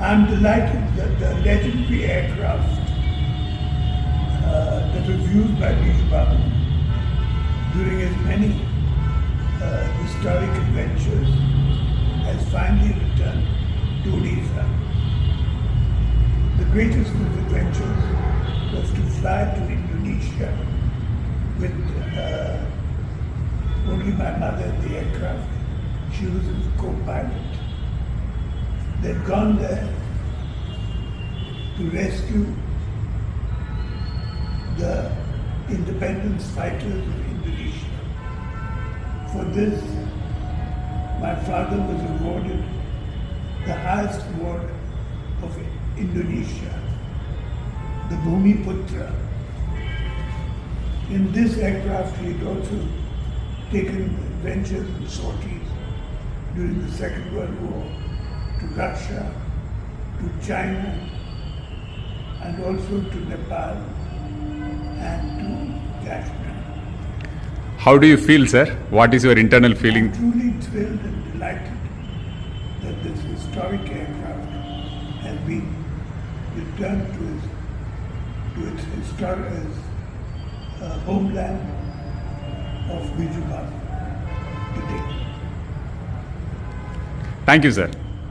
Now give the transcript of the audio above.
I'm delighted that the legendary aircraft uh, that was used by Biju Babu during his many uh, historic adventures has finally returned to Odisha. The greatest of his adventures was to fly to Indonesia with uh, only my mother in the aircraft. She was his co-pilot. They'd gone there to rescue the independence fighters of Indonesia. For this, my father was awarded the highest award of Indonesia, the Bhumi Putra. In this aircraft, he had also taken adventures and sorties during the Second World War to Russia, to China, and also to Nepal and to Kashmir. How do you feel, sir? What is your internal feeling? I'm truly thrilled and delighted that this historic aircraft has been returned to its, to its historic uh, homeland of Bijubal today. Thank you, sir.